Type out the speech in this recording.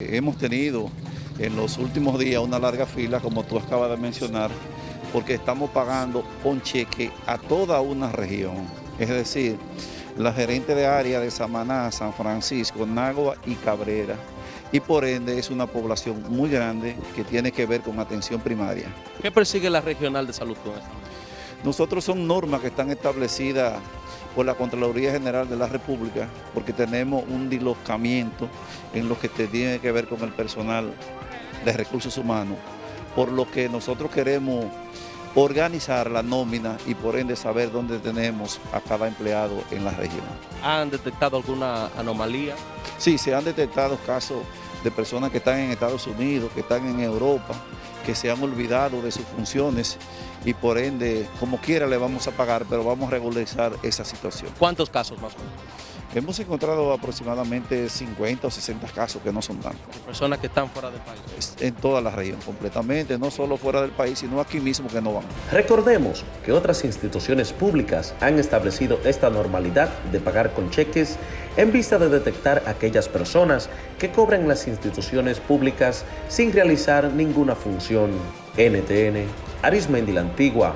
Hemos tenido en los últimos días una larga fila, como tú acabas de mencionar, porque estamos pagando con cheque a toda una región. Es decir, la gerente de área de Samaná, San Francisco, Nagua y Cabrera. Y por ende es una población muy grande que tiene que ver con atención primaria. ¿Qué persigue la regional de salud con esto? Nosotros son normas que están establecidas por la Contraloría General de la República, porque tenemos un dislocamiento en lo que tiene que ver con el personal de recursos humanos, por lo que nosotros queremos organizar la nómina y por ende saber dónde tenemos a cada empleado en la región. ¿Han detectado alguna anomalía? Sí, se han detectado casos de personas que están en Estados Unidos, que están en Europa, que se han olvidado de sus funciones y por ende, como quiera le vamos a pagar, pero vamos a regularizar esa situación. ¿Cuántos casos más? Hemos encontrado aproximadamente 50 o 60 casos que no son tantos. Personas que están fuera del país. En toda la región, completamente, no solo fuera del país, sino aquí mismo que no van. Recordemos que otras instituciones públicas han establecido esta normalidad de pagar con cheques en vista de detectar a aquellas personas que cobran las instituciones públicas sin realizar ninguna función. NTN, Arismendi la Antigua,